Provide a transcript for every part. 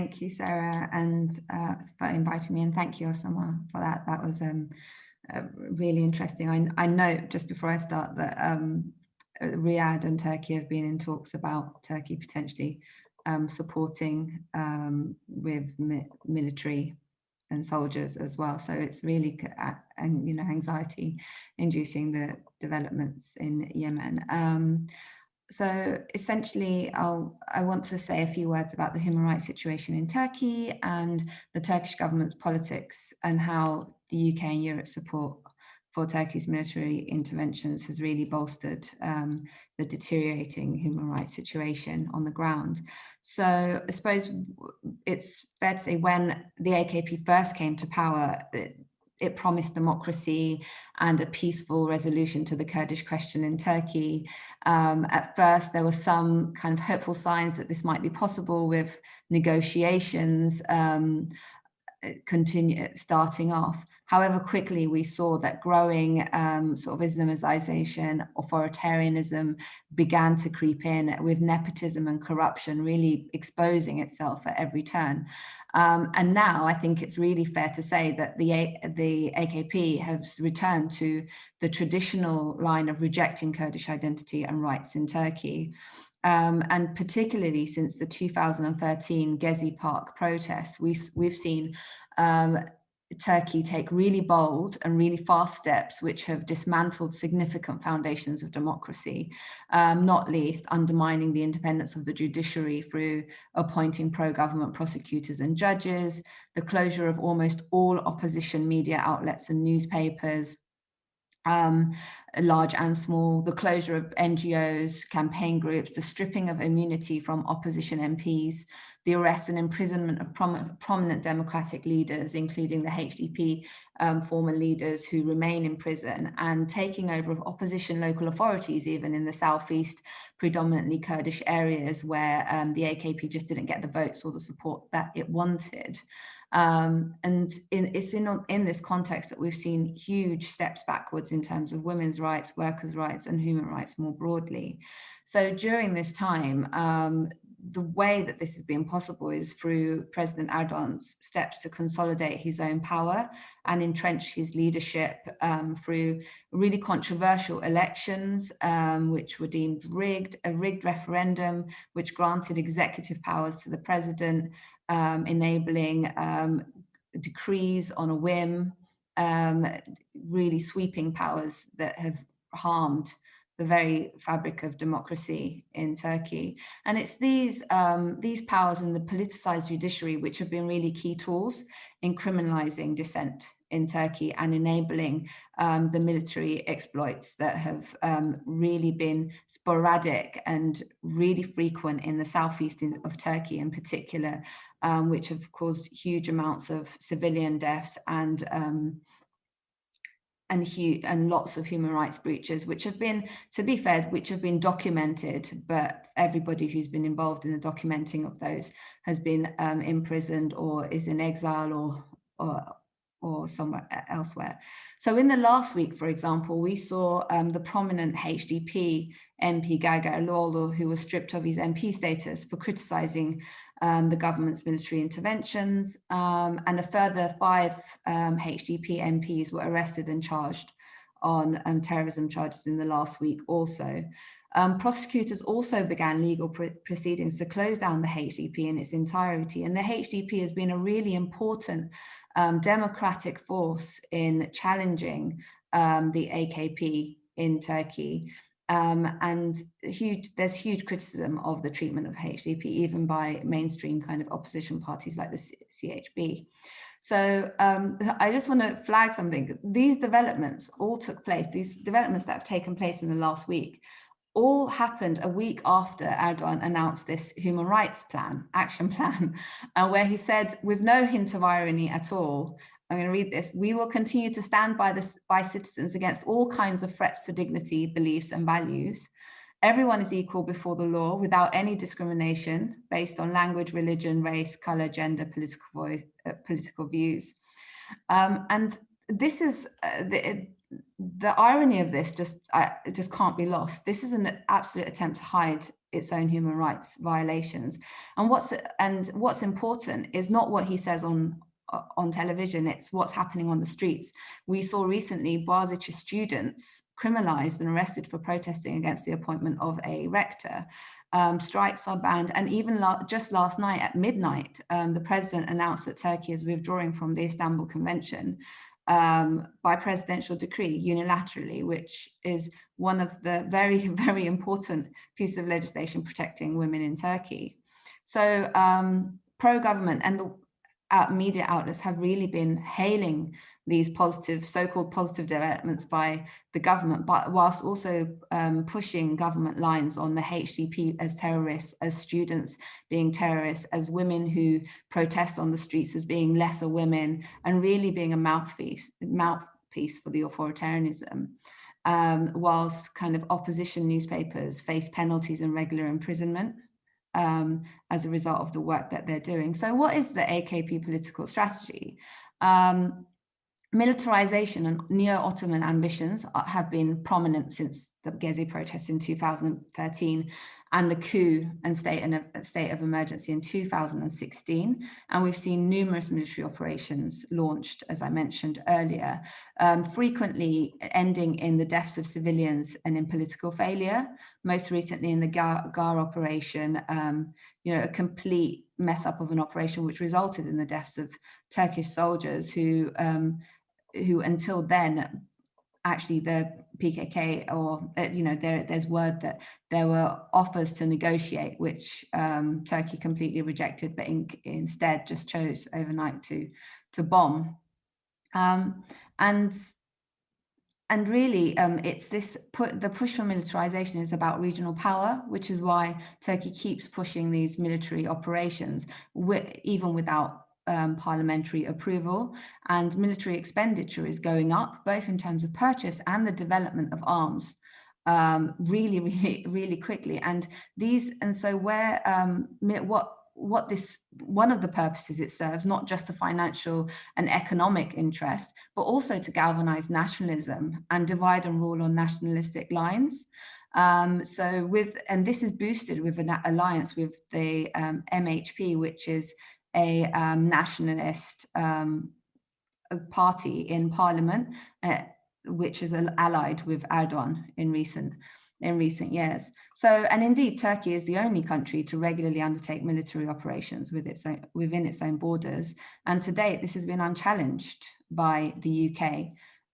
Thank you, Sarah, and uh, for inviting me, and thank you, Osama, for that. That was um, uh, really interesting. I, I know just before I start that um, Riyadh and Turkey have been in talks about Turkey potentially um, supporting um, with mi military and soldiers as well. So it's really, and you know, anxiety inducing the developments in Yemen. Um, so essentially, I'll, I want to say a few words about the human rights situation in Turkey and the Turkish government's politics and how the UK and Europe support for Turkey's military interventions has really bolstered um, the deteriorating human rights situation on the ground. So I suppose it's fair to say when the AKP first came to power, it, it promised democracy and a peaceful resolution to the Kurdish question in Turkey. Um, at first, there were some kind of hopeful signs that this might be possible with negotiations um, continue starting off. However, quickly we saw that growing um, sort of Islamization, authoritarianism began to creep in with nepotism and corruption really exposing itself at every turn. Um, and now I think it's really fair to say that the, the AKP has returned to the traditional line of rejecting Kurdish identity and rights in Turkey. Um, and particularly since the 2013 Gezi Park protests, we, we've seen um, Turkey take really bold and really fast steps which have dismantled significant foundations of democracy, um, not least undermining the independence of the judiciary through appointing pro-government prosecutors and judges, the closure of almost all opposition media outlets and newspapers, um, large and small, the closure of NGOs, campaign groups, the stripping of immunity from opposition MPs, the arrest and imprisonment of prom prominent democratic leaders, including the HDP um, former leaders who remain in prison, and taking over of opposition local authorities, even in the southeast, predominantly Kurdish areas where um, the AKP just didn't get the votes or the support that it wanted. Um, and in, it's in, in this context that we've seen huge steps backwards in terms of women's rights, workers' rights, and human rights more broadly. So during this time, um, the way that this has been possible is through President Erdogan's steps to consolidate his own power and entrench his leadership um, through really controversial elections, um, which were deemed rigged, a rigged referendum, which granted executive powers to the president, um, enabling um, decrees on a whim, um, really sweeping powers that have harmed the very fabric of democracy in Turkey. And it's these, um, these powers and the politicized judiciary which have been really key tools in criminalizing dissent in Turkey and enabling um, the military exploits that have um, really been sporadic and really frequent in the southeast of Turkey in particular, um, which have caused huge amounts of civilian deaths and um, and, and lots of human rights breaches, which have been, to be fair, which have been documented, but everybody who's been involved in the documenting of those has been um, imprisoned or is in exile or, or, or somewhere elsewhere. So in the last week, for example, we saw um, the prominent HDP MP Gaga Gergerlioğlu, who was stripped of his MP status for criticizing um, the government's military interventions, um, and a further five um, HDP MPs were arrested and charged on um, terrorism charges in the last week also. Um, prosecutors also began legal pr proceedings to close down the HDP in its entirety, and the HDP has been a really important um, democratic force in challenging the AKP in Turkey. Um, and huge, there's huge criticism of the treatment of HDP, even by mainstream kind of opposition parties like the CHP. So um, I just want to flag something. These developments all took place, these developments that have taken place in the last week, all happened a week after Erdogan announced this human rights plan, action plan, uh, where he said, with no hint of irony at all, I'm going to read this. We will continue to stand by, this, by citizens against all kinds of threats to dignity, beliefs and values. Everyone is equal before the law without any discrimination based on language, religion, race, color, gender, political, voice, uh, political views. Um, and this is uh, the, the irony of this just uh, just can't be lost. This is an absolute attempt to hide its own human rights violations. And what's and what's important is not what he says on on television, it's what's happening on the streets. We saw recently Boğaziçi students criminalized and arrested for protesting against the appointment of a rector. Um, strikes are banned. And even la just last night at midnight, um, the president announced that Turkey is withdrawing from the Istanbul Convention um, by presidential decree unilaterally, which is one of the very, very important pieces of legislation protecting women in Turkey. So um, pro-government and the uh, media outlets have really been hailing these positive, so-called positive developments by the government, but whilst also um, pushing government lines on the HDP as terrorists, as students being terrorists, as women who protest on the streets as being lesser women, and really being a mouthpiece, mouthpiece for the authoritarianism. Um, whilst kind of opposition newspapers face penalties and regular imprisonment um, as a result of the work that they're doing. So what is the AKP political strategy? Um, militarization and neo-Ottoman ambitions have been prominent since the Gezi protests in 2013 and the coup and state, and a state of emergency in 2016. And we've seen numerous military operations launched, as I mentioned earlier, um, frequently ending in the deaths of civilians and in political failure. Most recently in the GAR, GAR operation, um, you know, a complete mess up of an operation which resulted in the deaths of Turkish soldiers who um, who until then actually the PKK or uh, you know there there's word that there were offers to negotiate which um, Turkey completely rejected but in, instead just chose overnight to to bomb. Um, and and really um, it's this put the push for militarization is about regional power which is why Turkey keeps pushing these military operations even without um, parliamentary approval and military expenditure is going up, both in terms of purchase and the development of arms um, really, really, really quickly. And these, and so where, um, what, what this, one of the purposes it serves, not just the financial and economic interest, but also to galvanize nationalism and divide and rule on nationalistic lines. Um, so with, and this is boosted with an alliance with the um, MHP, which is a um, nationalist um, party in parliament, uh, which is allied with Erdogan in recent in recent years. So, and indeed, Turkey is the only country to regularly undertake military operations with its own, within its own borders. And to date, this has been unchallenged by the UK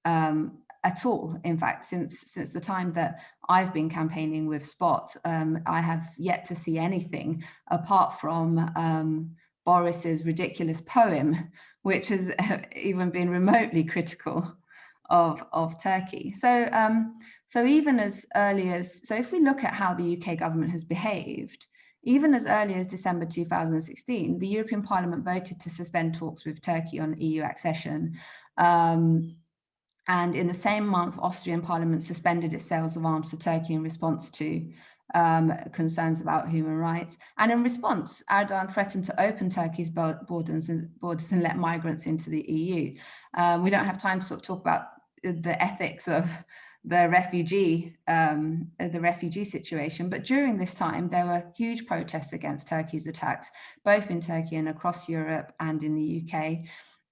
um, at all. In fact, since since the time that I've been campaigning with Spot, um, I have yet to see anything apart from um, Boris's ridiculous poem, which has even been remotely critical of, of Turkey. So, um, so even as early as, so if we look at how the UK government has behaved, even as early as December 2016, the European Parliament voted to suspend talks with Turkey on EU accession. Um, and in the same month, Austrian Parliament suspended its sales of arms to Turkey in response to um, concerns about human rights. And in response, Erdogan threatened to open Turkey's borders and, borders and let migrants into the EU. Um, we don't have time to sort of talk about the ethics of the refugee um, the refugee situation. But during this time, there were huge protests against Turkey's attacks, both in Turkey and across Europe and in the UK.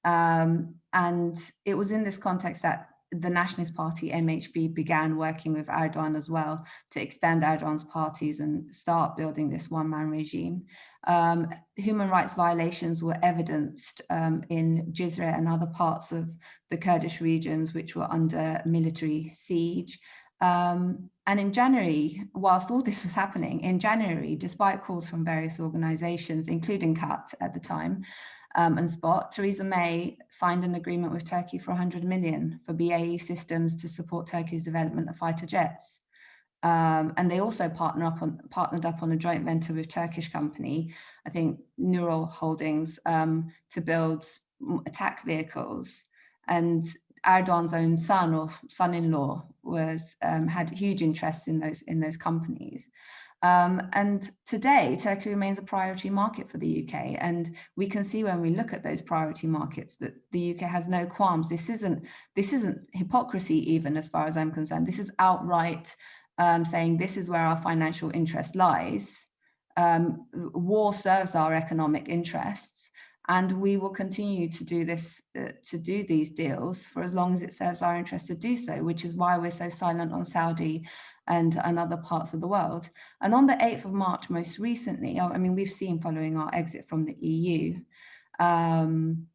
Um, and it was in this context that the Nationalist Party, MHP, began working with Erdogan as well to extend Erdogan's parties and start building this one-man regime. Um, human rights violations were evidenced um, in Cizre and other parts of the Kurdish regions which were under military siege. Um, and in January, whilst all this was happening, in January, despite calls from various organizations, including CAAT at the time, um, and Spot, Theresa May signed an agreement with Turkey for 100 million for BAE systems to support Turkey's development of fighter jets. Um, and they also partner up on, partnered up on a joint venture with Turkish company, I think Nurol Holdings, um, to build attack vehicles. And Erdogan's own son or son-in-law was um, had huge interest in those in those companies. Um, and today, Turkey remains a priority market for the UK. And we can see when we look at those priority markets that the UK has no qualms. This isn't, this isn't hypocrisy even as far as I'm concerned. This is outright um, saying this is where our financial interest lies. Um, war serves our economic interests and we will continue to do this, uh, to do these deals for as long as it serves our interest to do so, which is why we're so silent on Saudi and, and other parts of the world. And on the 8th of March, most recently, I mean, we've seen following our exit from the EU, um,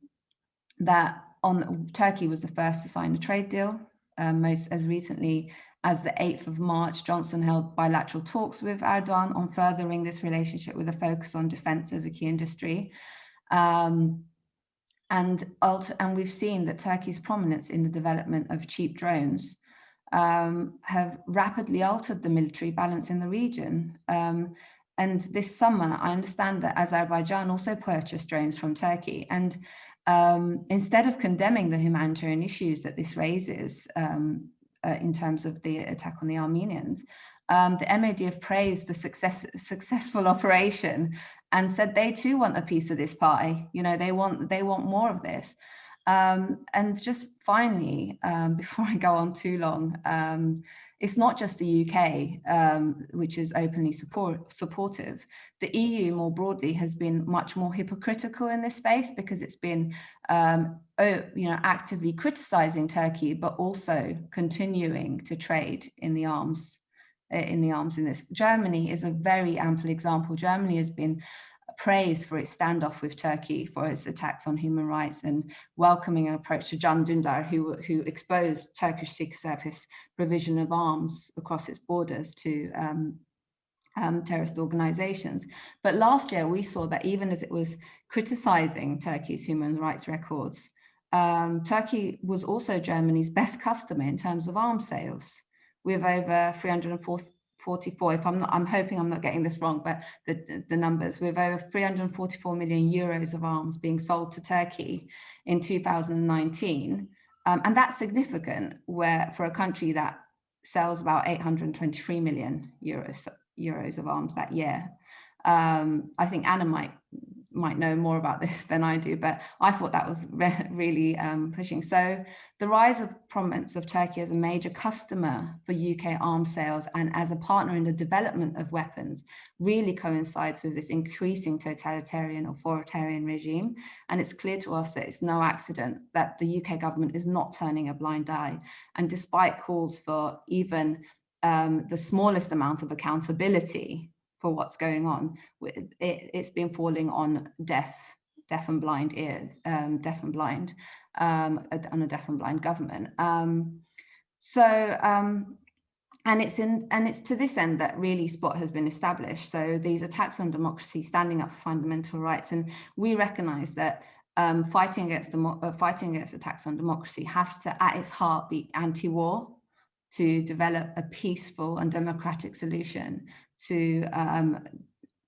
that on Turkey was the first to sign a trade deal, um, most as recently as the 8th of March, Johnson held bilateral talks with Erdogan on furthering this relationship with a focus on defense as a key industry. Um, and, and we've seen that Turkey's prominence in the development of cheap drones um, have rapidly altered the military balance in the region. Um, and this summer, I understand that Azerbaijan also purchased drones from Turkey. And um, instead of condemning the humanitarian issues that this raises um, uh, in terms of the attack on the Armenians, um, the have praised the success, successful operation and said they too want a piece of this pie. You know, they want they want more of this. Um, and just finally, um, before I go on too long, um, it's not just the UK, um, which is openly support, supportive. The EU more broadly has been much more hypocritical in this space because it's been um, you know, actively criticizing Turkey, but also continuing to trade in the arms in the arms in this. Germany is a very ample example. Germany has been praised for its standoff with Turkey for its attacks on human rights and welcoming an approach to Can Dündar, who, who exposed Turkish Secret Service provision of arms across its borders to um, um, terrorist organizations. But last year we saw that even as it was criticizing Turkey's human rights records, um, Turkey was also Germany's best customer in terms of arms sales with over 344, if I'm not, I'm hoping I'm not getting this wrong, but the, the numbers, with over 344 million euros of arms being sold to Turkey in 2019. Um, and that's significant where for a country that sells about 823 million euros, euros of arms that year. Um, I think Anna might might know more about this than I do, but I thought that was re really um, pushing. So the rise of prominence of Turkey as a major customer for UK arms sales and as a partner in the development of weapons really coincides with this increasing totalitarian authoritarian regime. And it's clear to us that it's no accident that the UK government is not turning a blind eye. And despite calls for even um, the smallest amount of accountability for what's going on. It, has been falling on deaf, deaf and blind ears, um, deaf and blind, um, on a deaf and blind government. Um, so, um, and it's in, and it's to this end that really Spot has been established. So these attacks on democracy, standing up for fundamental rights, and we recognise that um, fighting against uh, fighting against attacks on democracy has to, at its heart, be anti-war to develop a peaceful and democratic solution to um,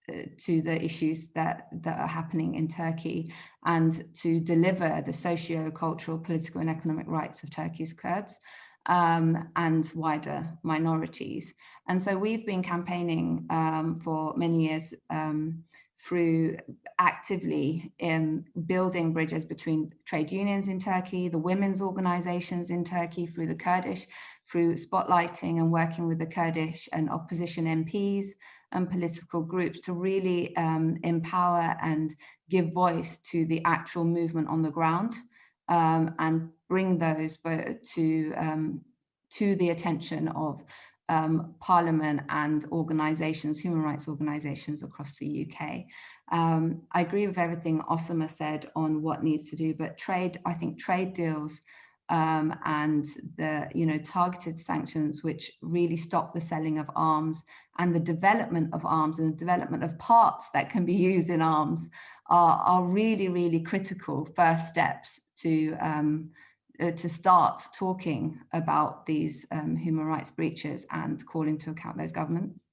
uh, to the issues that that are happening in Turkey and to deliver the socio-cultural, political and economic rights of Turkey's Kurds um, and wider minorities. And so we've been campaigning um, for many years um, through actively in building bridges between trade unions in Turkey, the women's organizations in Turkey, through the Kurdish through spotlighting and working with the Kurdish and opposition MPs and political groups to really um, empower and give voice to the actual movement on the ground um, and bring those to, um, to the attention of um, Parliament and organisations, human rights organisations across the UK. Um, I agree with everything Osama said on what needs to do, but trade, I think trade deals um, and the you know targeted sanctions which really stop the selling of arms and the development of arms and the development of parts that can be used in arms are, are really really critical first steps to um, uh, to start talking about these um, human rights breaches and calling to account those governments.